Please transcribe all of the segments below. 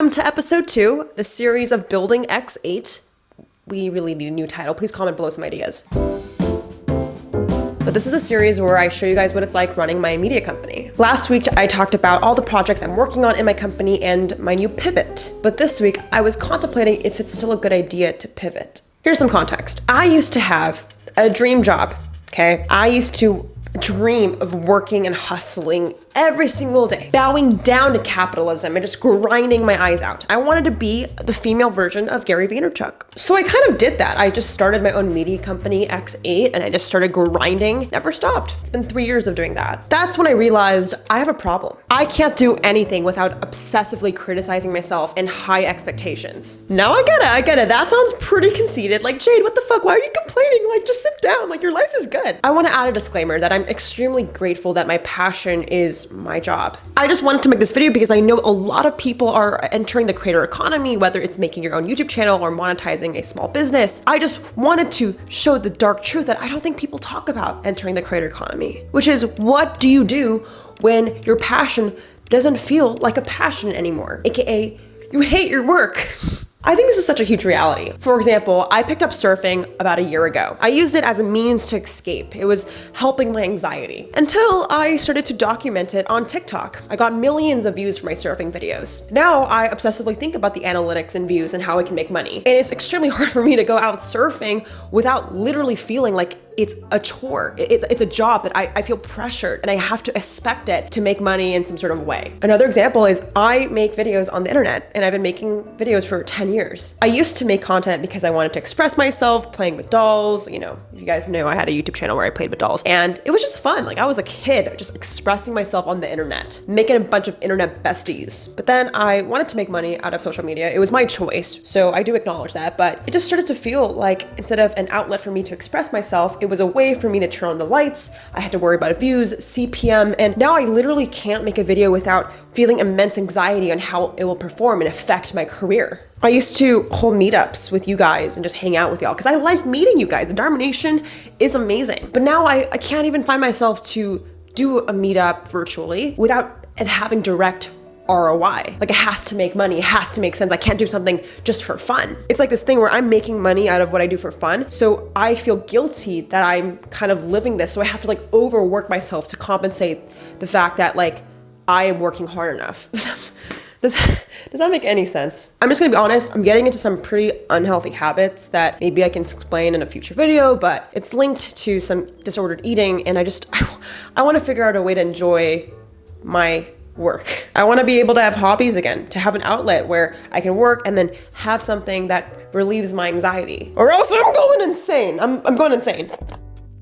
Welcome to episode two, the series of Building X8. We really need a new title. Please comment below some ideas. But this is the series where I show you guys what it's like running my media company. Last week, I talked about all the projects I'm working on in my company and my new pivot. But this week, I was contemplating if it's still a good idea to pivot. Here's some context. I used to have a dream job, okay? I used to dream of working and hustling every single day, bowing down to capitalism and just grinding my eyes out. I wanted to be the female version of Gary Vaynerchuk. So I kind of did that. I just started my own media company, X8, and I just started grinding, never stopped. It's been three years of doing that. That's when I realized I have a problem. I can't do anything without obsessively criticizing myself and high expectations. Now I get it, I get it. That sounds pretty conceited. Like, Jade, what the fuck? Why are you complaining? Like, just sit down. Like, your life is good. I want to add a disclaimer that I'm extremely grateful that my passion is my job. I just wanted to make this video because I know a lot of people are entering the creator economy, whether it's making your own YouTube channel or monetizing a small business. I just wanted to show the dark truth that I don't think people talk about entering the creator economy, which is what do you do when your passion doesn't feel like a passion anymore? AKA, you hate your work. I think this is such a huge reality. For example, I picked up surfing about a year ago. I used it as a means to escape. It was helping my anxiety until I started to document it on TikTok. I got millions of views for my surfing videos. Now I obsessively think about the analytics and views and how I can make money. And it's extremely hard for me to go out surfing without literally feeling like it's a chore. It's, it's a job that I, I feel pressured and I have to expect it to make money in some sort of way. Another example is I make videos on the internet and I've been making videos for 10 years. I used to make content because I wanted to express myself playing with dolls. You know, if you guys know I had a YouTube channel where I played with dolls and it was just fun. Like I was a kid just expressing myself on the internet, making a bunch of internet besties. But then I wanted to make money out of social media. It was my choice. So I do acknowledge that, but it just started to feel like instead of an outlet for me to express myself, it was a way for me to turn on the lights. I had to worry about views, CPM, and now I literally can't make a video without feeling immense anxiety on how it will perform and affect my career. I used to hold meetups with you guys and just hang out with y'all because I like meeting you guys. The Dharma Nation is amazing. But now I, I can't even find myself to do a meetup virtually without it having direct ROI. Like it has to make money, it has to make sense. I can't do something just for fun. It's like this thing where I'm making money out of what I do for fun. So I feel guilty that I'm kind of living this. So I have to like overwork myself to compensate the fact that like I am working hard enough. Does, does that make any sense? I'm just gonna be honest, I'm getting into some pretty unhealthy habits that maybe I can explain in a future video, but it's linked to some disordered eating and I just, I, I wanna figure out a way to enjoy my work. I want to be able to have hobbies again, to have an outlet where I can work and then have something that relieves my anxiety. Or else I'm going insane. I'm, I'm going insane.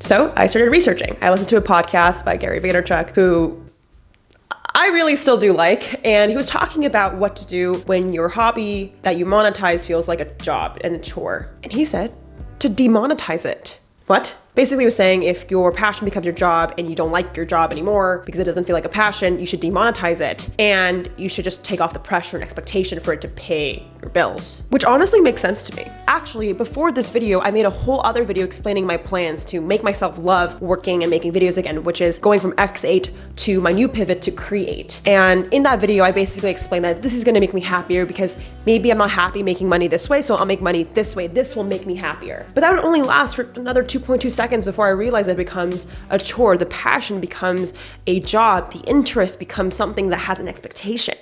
So I started researching. I listened to a podcast by Gary Vaynerchuk, who I really still do like, and he was talking about what to do when your hobby that you monetize feels like a job and a chore. And he said to demonetize it. What? Basically was saying if your passion becomes your job and you don't like your job anymore because it doesn't feel like a passion, you should demonetize it. And you should just take off the pressure and expectation for it to pay your bills, which honestly makes sense to me. Actually, before this video, I made a whole other video explaining my plans to make myself love working and making videos again, which is going from X8 to my new pivot to create. And in that video, I basically explained that this is gonna make me happier because maybe I'm not happy making money this way, so I'll make money this way. This will make me happier. But that would only last for another 2.2 seconds before I realize it becomes a chore. The passion becomes a job. The interest becomes something that has an expectation.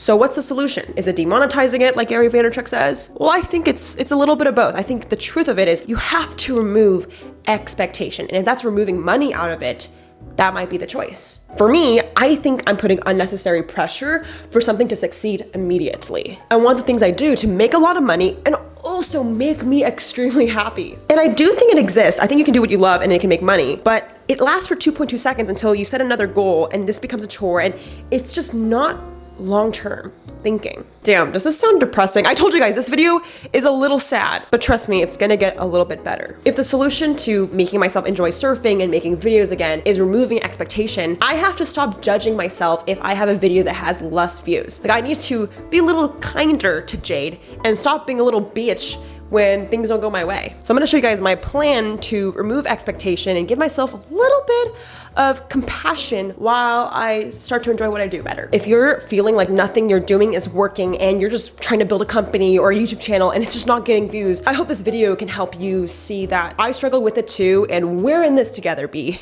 So what's the solution? Is it demonetizing it like Gary Vaynerchuk says? Well, I think it's it's a little bit of both. I think the truth of it is you have to remove expectation. And if that's removing money out of it, that might be the choice. For me, I think I'm putting unnecessary pressure for something to succeed immediately. I want the things I do to make a lot of money and also make me extremely happy. And I do think it exists. I think you can do what you love and it can make money, but it lasts for 2.2 seconds until you set another goal and this becomes a chore and it's just not long-term thinking. Damn, does this sound depressing? I told you guys, this video is a little sad, but trust me, it's gonna get a little bit better. If the solution to making myself enjoy surfing and making videos again is removing expectation, I have to stop judging myself if I have a video that has less views. Like I need to be a little kinder to Jade and stop being a little bitch when things don't go my way. So I'm gonna show you guys my plan to remove expectation and give myself a little bit of compassion while I start to enjoy what I do better. If you're feeling like nothing you're doing is working and you're just trying to build a company or a YouTube channel and it's just not getting views, I hope this video can help you see that I struggle with it too and we're in this together, B.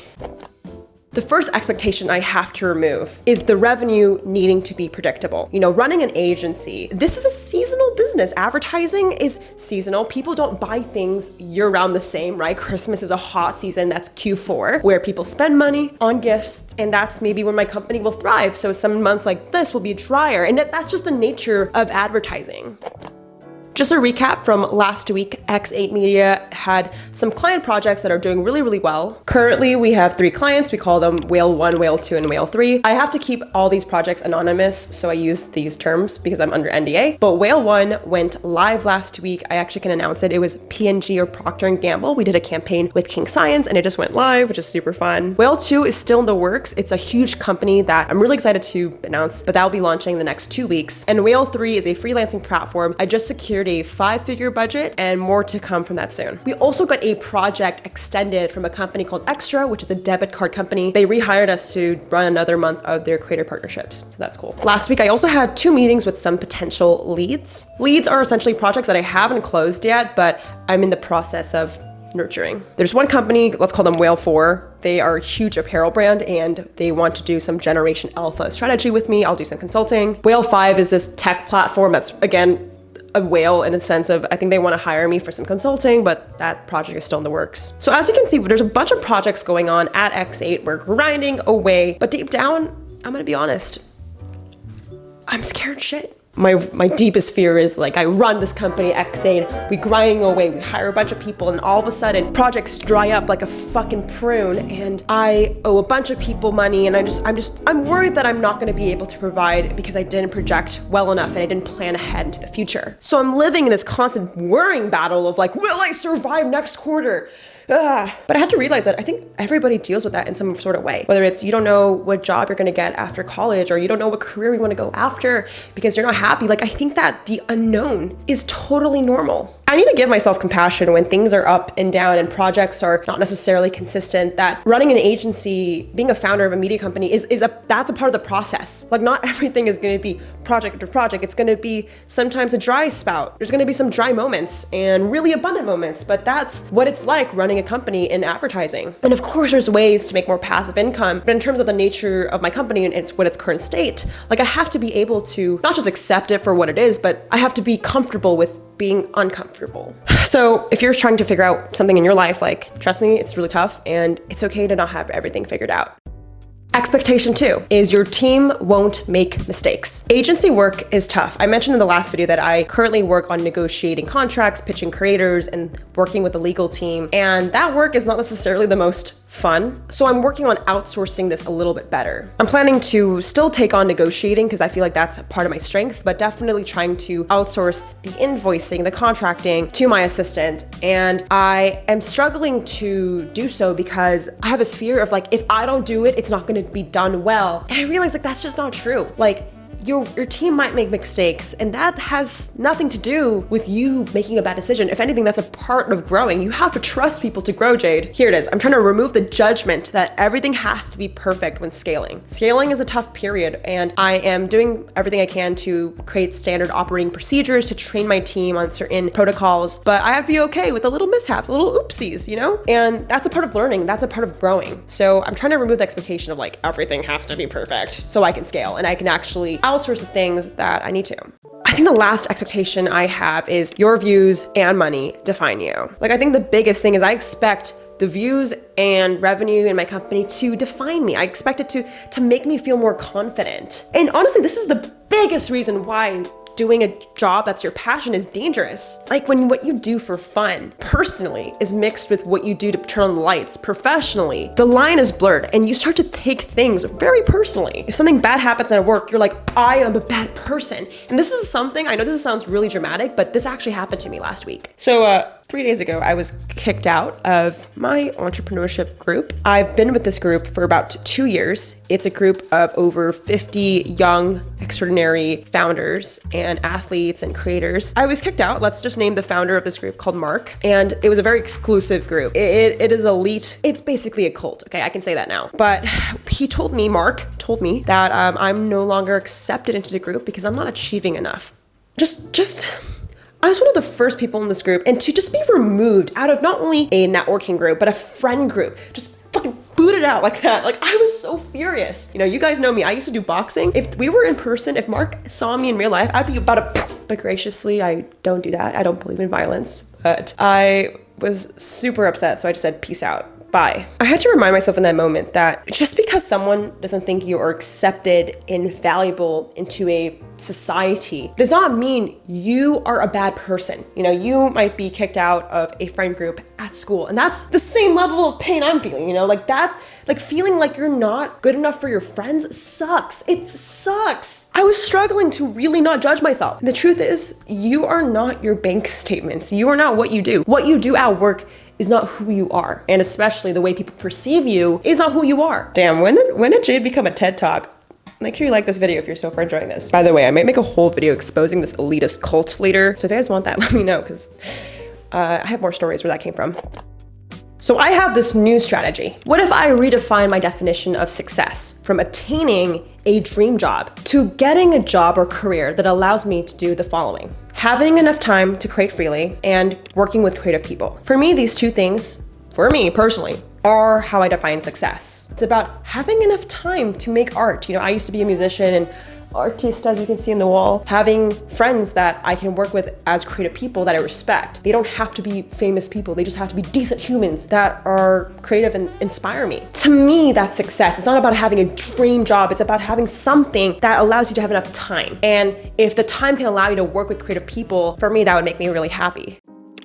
The first expectation I have to remove is the revenue needing to be predictable. You know, running an agency, this is a seasonal business. Advertising is seasonal. People don't buy things year round the same, right? Christmas is a hot season, that's Q4, where people spend money on gifts, and that's maybe when my company will thrive. So some months like this will be drier, and that's just the nature of advertising. Just a recap from last week, X8 Media had some client projects that are doing really, really well. Currently, we have three clients. We call them Whale 1, Whale 2, and Whale 3. I have to keep all these projects anonymous, so I use these terms because I'm under NDA. But Whale 1 went live last week. I actually can announce it. It was P&G or Procter & Gamble. We did a campaign with King Science and it just went live, which is super fun. Whale 2 is still in the works. It's a huge company that I'm really excited to announce, but that will be launching in the next two weeks. And Whale 3 is a freelancing platform. I just secured a five figure budget and more to come from that soon. We also got a project extended from a company called Extra, which is a debit card company. They rehired us to run another month of their creator partnerships. So that's cool. Last week, I also had two meetings with some potential leads. Leads are essentially projects that I haven't closed yet, but I'm in the process of nurturing. There's one company, let's call them Whale 4. They are a huge apparel brand and they want to do some Generation Alpha strategy with me. I'll do some consulting. Whale 5 is this tech platform that's, again, a whale in a sense of I think they want to hire me for some consulting, but that project is still in the works. So as you can see, there's a bunch of projects going on at X8. We're grinding away, but deep down, I'm gonna be honest, I'm scared shit my my deepest fear is like I run this company X8, we grind away, we hire a bunch of people, and all of a sudden projects dry up like a fucking prune, and I owe a bunch of people money, and I just I'm just I'm worried that I'm not going to be able to provide because I didn't project well enough and I didn't plan ahead into the future. So I'm living in this constant worrying battle of like, will I survive next quarter? Ugh. But I had to realize that I think everybody deals with that in some sort of way. Whether it's you don't know what job you're gonna get after college or you don't know what career you wanna go after because you're not happy. Like I think that the unknown is totally normal. I need to give myself compassion when things are up and down and projects are not necessarily consistent. That running an agency, being a founder of a media company is, is a that's a part of the process. Like not everything is gonna be project after project. It's gonna be sometimes a dry spout. There's gonna be some dry moments and really abundant moments, but that's what it's like running a company in advertising. And of course there's ways to make more passive income, but in terms of the nature of my company and it's what its current state, like I have to be able to not just accept it for what it is, but I have to be comfortable with being uncomfortable. So if you're trying to figure out something in your life, like trust me, it's really tough and it's okay to not have everything figured out. Expectation two is your team won't make mistakes. Agency work is tough. I mentioned in the last video that I currently work on negotiating contracts, pitching creators, and working with the legal team. And that work is not necessarily the most fun. So I'm working on outsourcing this a little bit better. I'm planning to still take on negotiating because I feel like that's part of my strength, but definitely trying to outsource the invoicing, the contracting to my assistant. And I am struggling to do so because I have this fear of like, if I don't do it, it's not going to be done well. And I realize like that's just not true. Like your, your team might make mistakes and that has nothing to do with you making a bad decision. If anything, that's a part of growing. You have to trust people to grow, Jade. Here it is. I'm trying to remove the judgment that everything has to be perfect when scaling. Scaling is a tough period and I am doing everything I can to create standard operating procedures to train my team on certain protocols, but I have to be okay with the little mishaps, the little oopsies, you know? And that's a part of learning. That's a part of growing. So I'm trying to remove the expectation of like everything has to be perfect so I can scale and I can actually outsource the things that I need to. I think the last expectation I have is your views and money define you. Like I think the biggest thing is I expect the views and revenue in my company to define me. I expect it to to make me feel more confident. And honestly, this is the biggest reason why doing a job that's your passion is dangerous. Like when what you do for fun, personally, is mixed with what you do to turn on the lights, professionally, the line is blurred and you start to take things very personally. If something bad happens at work, you're like, I am a bad person. And this is something, I know this sounds really dramatic, but this actually happened to me last week. So uh, three days ago, I was kicked out of my entrepreneurship group. I've been with this group for about two years. It's a group of over 50 young, extraordinary founders and athletes and creators. I was kicked out. Let's just name the founder of this group called Mark. And it was a very exclusive group. It, it, it is elite. It's basically a cult. Okay, I can say that now. But he told me, Mark told me that um, I'm no longer accepted into the group because I'm not achieving enough. Just, just I was one of the first people in this group, and to just be removed out of not only a networking group, but a friend group, just fucking booted out like that. Like I was so furious. You know, you guys know me. I used to do boxing. If we were in person, if Mark saw me in real life, I'd be about to. But graciously, I don't do that. I don't believe in violence. But I was super upset, so I just said peace out bye. I had to remind myself in that moment that just because someone doesn't think you are accepted and valuable into a society does not mean you are a bad person. You know, you might be kicked out of a friend group at school, and that's the same level of pain I'm feeling, you know, like that, like feeling like you're not good enough for your friends sucks. It sucks. I was struggling to really not judge myself. The truth is, you are not your bank statements. You are not what you do. What you do at work is not who you are. And especially the way people perceive you is not who you are. Damn, when did, when did Jade become a TED Talk? Make sure you like this video if you're so far enjoying this. By the way, I might make a whole video exposing this elitist cult later. So if you guys want that, let me know because uh, I have more stories where that came from. So I have this new strategy. What if I redefine my definition of success from attaining a dream job to getting a job or career that allows me to do the following? Having enough time to create freely and working with creative people. For me, these two things, for me personally, are how I define success. It's about having enough time to make art. You know, I used to be a musician and artist, as you can see in the wall, having friends that I can work with as creative people that I respect. They don't have to be famous people. They just have to be decent humans that are creative and inspire me. To me, that's success. It's not about having a dream job. It's about having something that allows you to have enough time. And if the time can allow you to work with creative people, for me, that would make me really happy.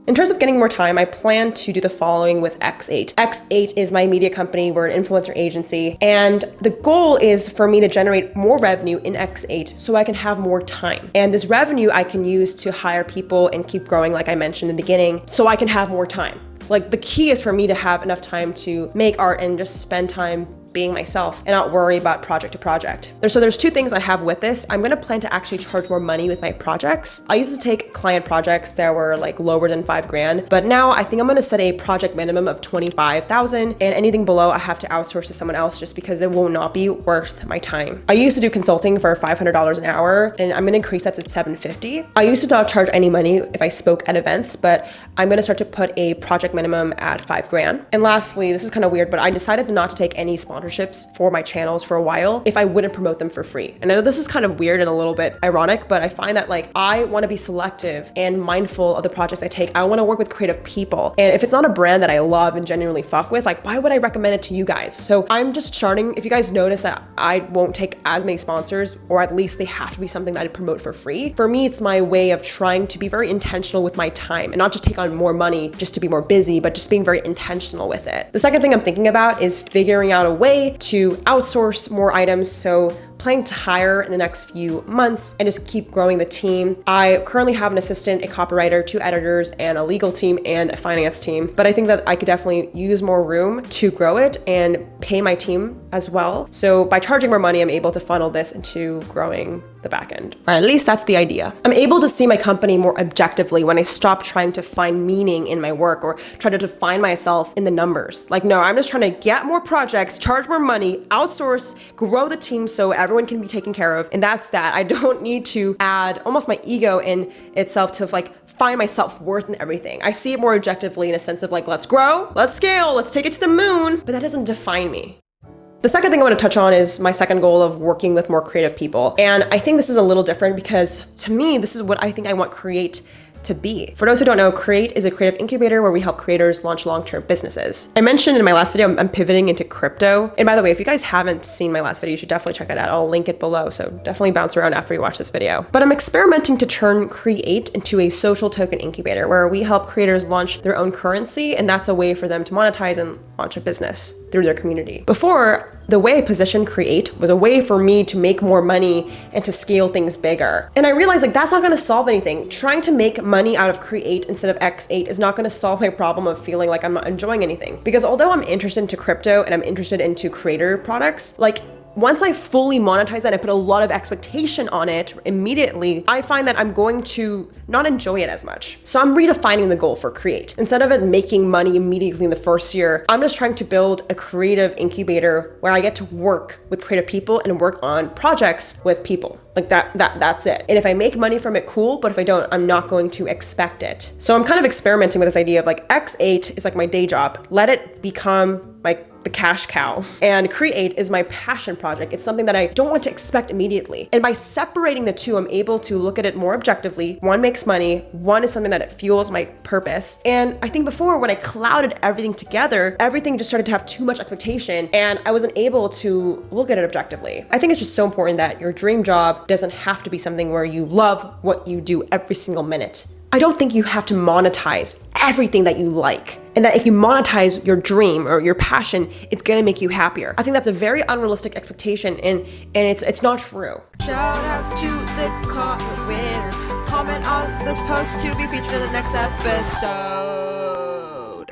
In terms of getting more time, I plan to do the following with X8. X8 is my media company, we're an influencer agency, and the goal is for me to generate more revenue in X8 so I can have more time. And this revenue I can use to hire people and keep growing, like I mentioned in the beginning, so I can have more time. Like the key is for me to have enough time to make art and just spend time being myself and not worry about project to project. So there's two things I have with this. I'm gonna plan to actually charge more money with my projects. I used to take client projects that were like lower than five grand, but now I think I'm gonna set a project minimum of 25,000 and anything below I have to outsource to someone else just because it will not be worth my time. I used to do consulting for $500 an hour and I'm gonna increase that to 750. I used to not charge any money if I spoke at events, but I'm gonna start to put a project minimum at five grand. And lastly, this is kind of weird, but I decided not to take any sponsors for my channels for a while if I wouldn't promote them for free. And I know this is kind of weird and a little bit ironic, but I find that like I want to be selective and mindful of the projects I take. I want to work with creative people. And if it's not a brand that I love and genuinely fuck with, like why would I recommend it to you guys? So I'm just starting, if you guys notice that I won't take as many sponsors, or at least they have to be something that I promote for free. For me, it's my way of trying to be very intentional with my time and not just take on more money just to be more busy, but just being very intentional with it. The second thing I'm thinking about is figuring out a way to outsource more items. So planning to hire in the next few months and just keep growing the team. I currently have an assistant, a copywriter, two editors, and a legal team and a finance team. But I think that I could definitely use more room to grow it and pay my team as well. So by charging more money, I'm able to funnel this into growing the back end. Or at least that's the idea. I'm able to see my company more objectively when I stop trying to find meaning in my work or try to define myself in the numbers. Like, no, I'm just trying to get more projects, charge more money, outsource, grow the team so everyone everyone can be taken care of. And that's that. I don't need to add almost my ego in itself to like find my self-worth and everything. I see it more objectively in a sense of like, let's grow, let's scale, let's take it to the moon, but that doesn't define me. The second thing I want to touch on is my second goal of working with more creative people. And I think this is a little different because to me, this is what I think I want create to be. For those who don't know, Create is a creative incubator where we help creators launch long-term businesses. I mentioned in my last video, I'm pivoting into crypto. And by the way, if you guys haven't seen my last video, you should definitely check it out. I'll link it below. So definitely bounce around after you watch this video. But I'm experimenting to turn Create into a social token incubator where we help creators launch their own currency. And that's a way for them to monetize and launch a business through their community. Before, the way I positioned Create was a way for me to make more money and to scale things bigger. And I realized like that's not gonna solve anything. Trying to make money out of Create instead of X8 is not going to solve my problem of feeling like I'm not enjoying anything. Because although I'm interested into crypto and I'm interested into creator products, like once I fully monetize that and put a lot of expectation on it immediately, I find that I'm going to not enjoy it as much. So I'm redefining the goal for Create. Instead of it making money immediately in the first year, I'm just trying to build a creative incubator where I get to work with creative people and work on projects with people. Like that, that, that's it. And if I make money from it, cool. But if I don't, I'm not going to expect it. So I'm kind of experimenting with this idea of like X8 is like my day job. Let it become my the cash cow. And Create is my passion project. It's something that I don't want to expect immediately. And by separating the two, I'm able to look at it more objectively. One makes money, one is something that it fuels my purpose. And I think before when I clouded everything together, everything just started to have too much expectation and I wasn't able to look at it objectively. I think it's just so important that your dream job doesn't have to be something where you love what you do every single minute. I don't think you have to monetize everything that you like. And that if you monetize your dream or your passion, it's gonna make you happier. I think that's a very unrealistic expectation and, and it's it's not true. Shout out to the comment winner. Comment on this post to be featured in the next episode.